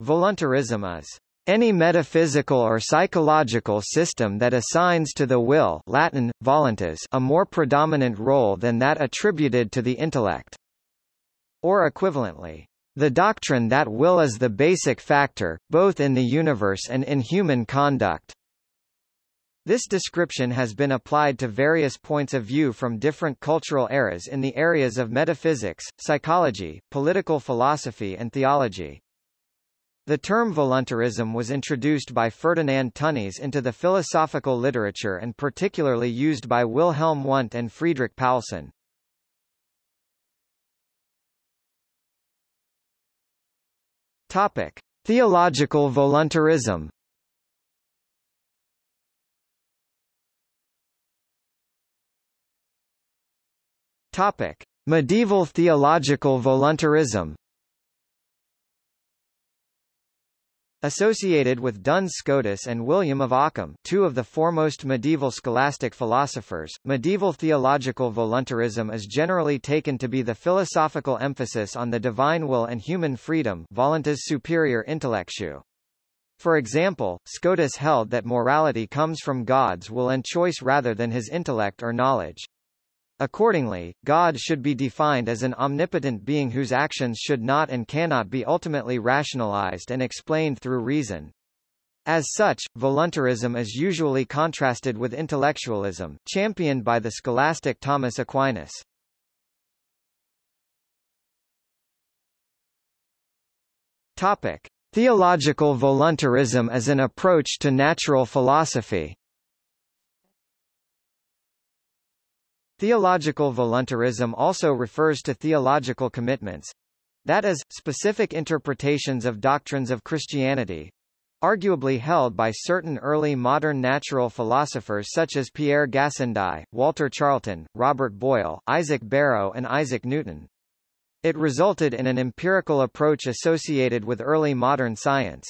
Voluntarism is any metaphysical or psychological system that assigns to the will Latin, voluntas a more predominant role than that attributed to the intellect. Or equivalently, the doctrine that will is the basic factor, both in the universe and in human conduct. This description has been applied to various points of view from different cultural eras in the areas of metaphysics, psychology, political philosophy and theology. The term voluntarism was introduced by Ferdinand Tönnies into the philosophical literature and particularly used by Wilhelm Wundt and Friedrich Paulsen. Topic: Theological voluntarism. Topic: Medieval theological voluntarism. Associated with Duns Scotus and William of Ockham two of the foremost medieval scholastic philosophers, medieval theological voluntarism is generally taken to be the philosophical emphasis on the divine will and human freedom voluntas superior intellectu. For example, Scotus held that morality comes from God's will and choice rather than his intellect or knowledge. Accordingly, God should be defined as an omnipotent being whose actions should not and cannot be ultimately rationalized and explained through reason. As such, voluntarism is usually contrasted with intellectualism, championed by the scholastic Thomas Aquinas. Topic: Theological voluntarism as an approach to natural philosophy. Theological voluntarism also refers to theological commitments that is, specific interpretations of doctrines of Christianity arguably held by certain early modern natural philosophers such as Pierre Gassendi, Walter Charleton, Robert Boyle, Isaac Barrow and Isaac Newton. It resulted in an empirical approach associated with early modern science.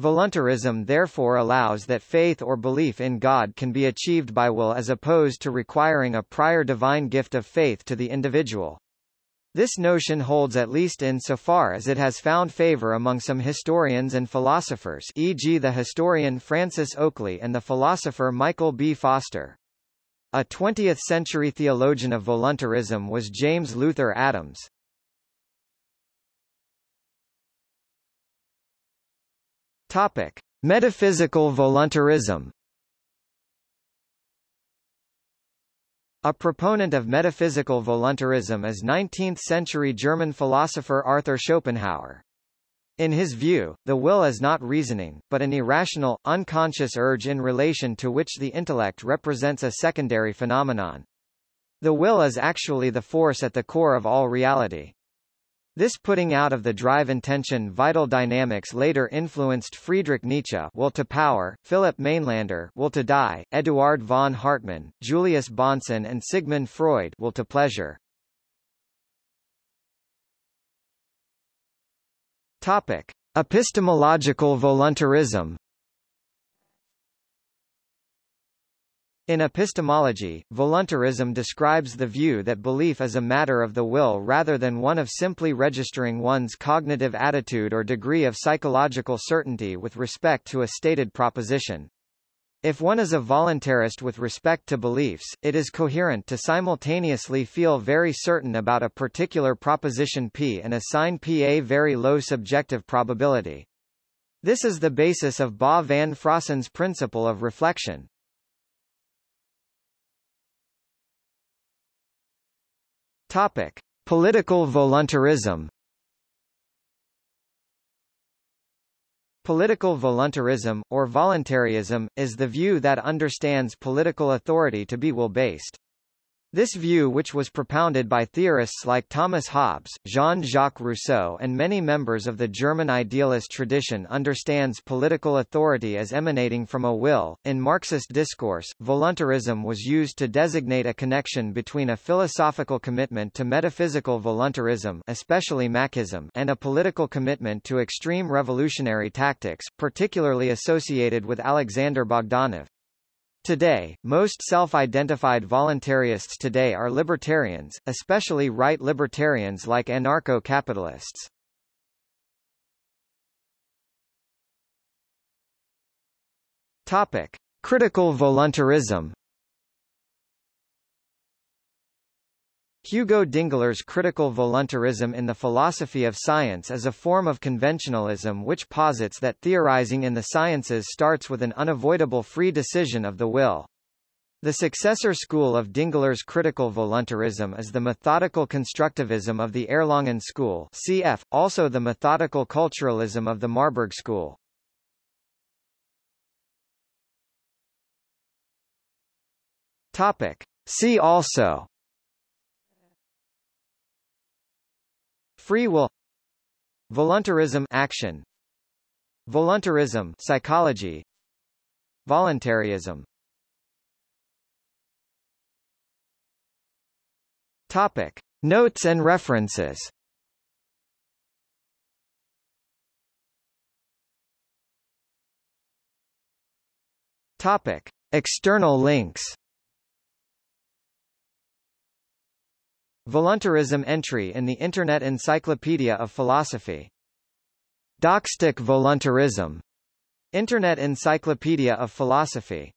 Voluntarism therefore allows that faith or belief in God can be achieved by will as opposed to requiring a prior divine gift of faith to the individual. This notion holds at least in so far as it has found favor among some historians and philosophers e.g. the historian Francis Oakley and the philosopher Michael B. Foster. A 20th-century theologian of voluntarism was James Luther Adams. Topic: Metaphysical voluntarism. A proponent of metaphysical voluntarism is 19th-century German philosopher Arthur Schopenhauer. In his view, the will is not reasoning, but an irrational, unconscious urge in relation to which the intellect represents a secondary phenomenon. The will is actually the force at the core of all reality. This putting out of the drive intention vital dynamics later influenced Friedrich Nietzsche will to power, Philip Mainlander will to die, Eduard von Hartmann, Julius Bahnsen and Sigmund Freud will to pleasure. Topic: Epistemological voluntarism In epistemology, voluntarism describes the view that belief is a matter of the will rather than one of simply registering one's cognitive attitude or degree of psychological certainty with respect to a stated proposition. If one is a voluntarist with respect to beliefs, it is coherent to simultaneously feel very certain about a particular proposition P and assign P a very low subjective probability. This is the basis of Bas van Fraassen's principle of reflection. Topic: Political voluntarism. Political voluntarism, or voluntarism, is the view that understands political authority to be will-based. This view which was propounded by theorists like Thomas Hobbes, Jean-Jacques Rousseau and many members of the German idealist tradition understands political authority as emanating from a will. In Marxist discourse, voluntarism was used to designate a connection between a philosophical commitment to metaphysical voluntarism especially Machism and a political commitment to extreme revolutionary tactics, particularly associated with Alexander Bogdanov. Today, most self-identified voluntarists today are libertarians, especially right libertarians like anarcho-capitalists. Topic: Critical voluntarism Hugo Dingler's critical voluntarism in the philosophy of science is a form of conventionalism which posits that theorizing in the sciences starts with an unavoidable free decision of the will. The successor school of Dingler's critical voluntarism is the methodical constructivism of the Erlangen school cf. also the methodical culturalism of the Marburg school. Topic. See also Free will. Voluntarism action. Voluntarism psychology. Voluntarism. Topic. Notes and references. Topic. External links Voluntarism entry in the Internet Encyclopedia of Philosophy. Doxastic voluntarism. Internet Encyclopedia of Philosophy